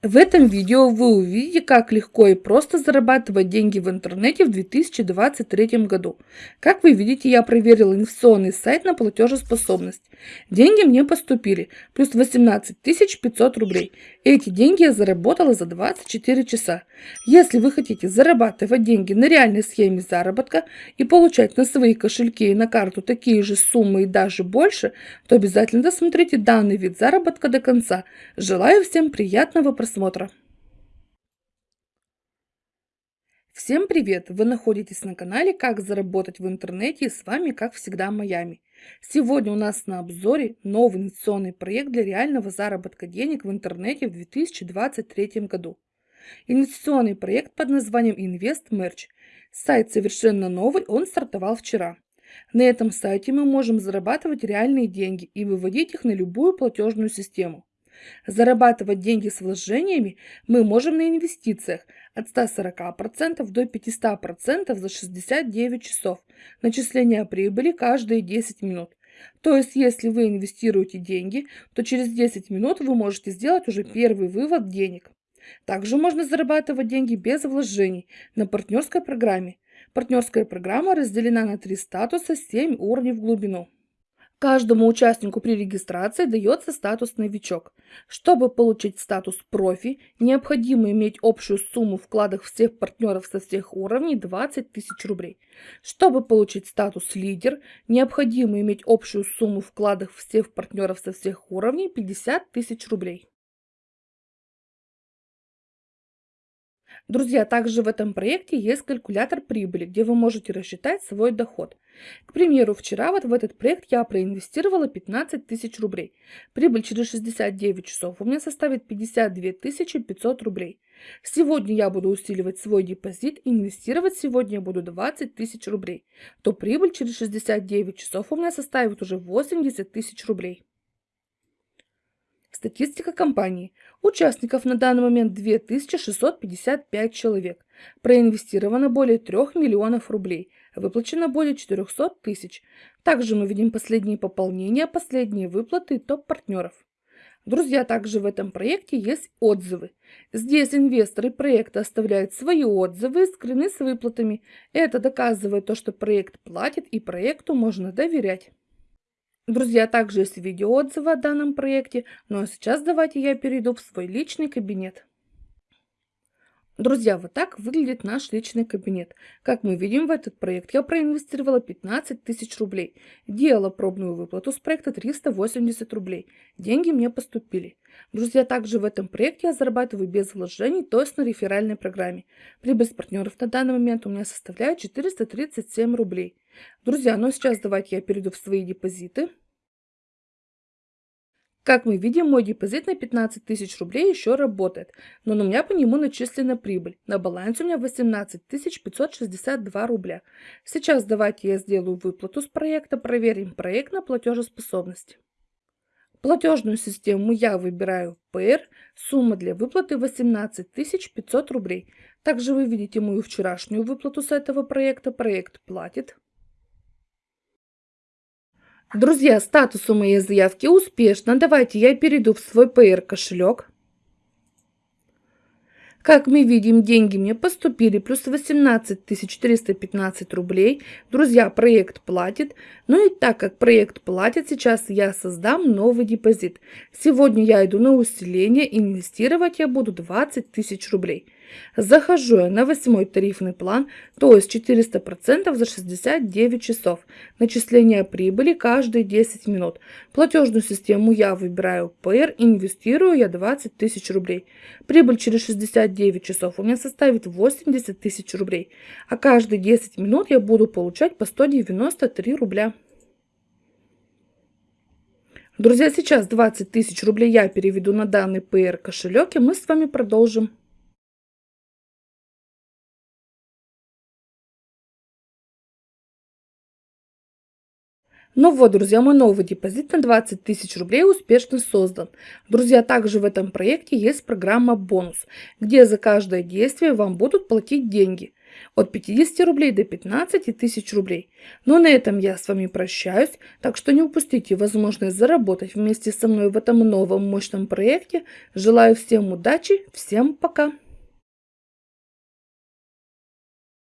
В этом видео вы увидите, как легко и просто зарабатывать деньги в интернете в 2023 году. Как вы видите, я проверил инвестиционный сайт на платежеспособность. Деньги мне поступили, плюс 18 500 рублей. Эти деньги я заработала за 24 часа. Если вы хотите зарабатывать деньги на реальной схеме заработка и получать на свои кошельки и на карту такие же суммы и даже больше, то обязательно досмотрите данный вид заработка до конца. Желаю всем приятного просмотра просмотра. Всем привет! Вы находитесь на канале «Как заработать в интернете» и с вами, как всегда, Майами. Сегодня у нас на обзоре новый инвестиционный проект для реального заработка денег в интернете в 2023 году. Инвестиционный проект под названием Invest Merch. Сайт совершенно новый, он стартовал вчера. На этом сайте мы можем зарабатывать реальные деньги и выводить их на любую платежную систему. Зарабатывать деньги с вложениями мы можем на инвестициях от 140% до 500% за 69 часов. Начисление прибыли каждые 10 минут. То есть, если вы инвестируете деньги, то через 10 минут вы можете сделать уже первый вывод денег. Также можно зарабатывать деньги без вложений на партнерской программе. Партнерская программа разделена на три статуса, 7 уровней в глубину. Каждому участнику при регистрации дается статус «Новичок». Чтобы получить статус «Профи», необходимо иметь общую сумму вкладов всех партнеров со всех уровней 20 тысяч рублей. Чтобы получить статус «Лидер», необходимо иметь общую сумму вкладов всех партнеров со всех уровней 50 тысяч рублей. Друзья, также в этом проекте есть калькулятор прибыли, где вы можете рассчитать свой доход. К примеру, вчера вот в этот проект я проинвестировала 15 тысяч рублей. Прибыль через 69 часов у меня составит 52 500 рублей. Сегодня я буду усиливать свой депозит, инвестировать сегодня я буду 20 тысяч рублей. То прибыль через 69 часов у меня составит уже 80 тысяч рублей. Статистика компании. Участников на данный момент 2655 человек. Проинвестировано более 3 миллионов рублей. Выплачено более 400 тысяч. Также мы видим последние пополнения, последние выплаты топ-партнеров. Друзья, также в этом проекте есть отзывы. Здесь инвесторы проекта оставляют свои отзывы и скрины с выплатами. Это доказывает то, что проект платит и проекту можно доверять. Друзья, также есть видеоотзывы о данном проекте, ну а сейчас давайте я перейду в свой личный кабинет. Друзья, вот так выглядит наш личный кабинет. Как мы видим, в этот проект я проинвестировала 15 тысяч рублей. Делала пробную выплату с проекта 380 рублей. Деньги мне поступили. Друзья, также в этом проекте я зарабатываю без вложений, то есть на реферальной программе. Прибыль с партнеров на данный момент у меня составляет 437 рублей. Друзья, ну сейчас давайте я перейду в свои депозиты. Как мы видим, мой депозит на 15 тысяч рублей еще работает, но у меня по нему начислена прибыль. На балансе у меня 18 562 рубля. Сейчас давайте я сделаю выплату с проекта, проверим проект на платежеспособность. Платежную систему я выбираю PR, сумма для выплаты 18 500 рублей. Также вы видите мою вчерашнюю выплату с этого проекта, проект платит. Друзья, статус у моей заявки успешно. Давайте я перейду в свой PR кошелек. Как мы видим, деньги мне поступили, плюс 18 415 рублей. Друзья, проект платит. Ну и так как проект платит, сейчас я создам новый депозит. Сегодня я иду на усиление, инвестировать я буду 20 тысяч рублей. Захожу я на восьмой тарифный план, то есть 400% за 69 часов. Начисление прибыли каждые 10 минут. Платежную систему я выбираю PR, инвестирую я 20 тысяч рублей. Прибыль через 69 часов у меня составит 80 тысяч рублей. А каждые 10 минут я буду получать по 193 рубля. Друзья, сейчас 20 тысяч рублей я переведу на данный PR кошелек, и мы с вами продолжим. Ну вот, друзья, мой новый депозит на 20 тысяч рублей успешно создан. Друзья, также в этом проекте есть программа «Бонус», где за каждое действие вам будут платить деньги. от 50 рублей до 15 тысяч рублей. Но на этом я с вами прощаюсь, так что не упустите возможность заработать вместе со мной в этом новом мощном проекте. Желаю всем удачи, всем пока!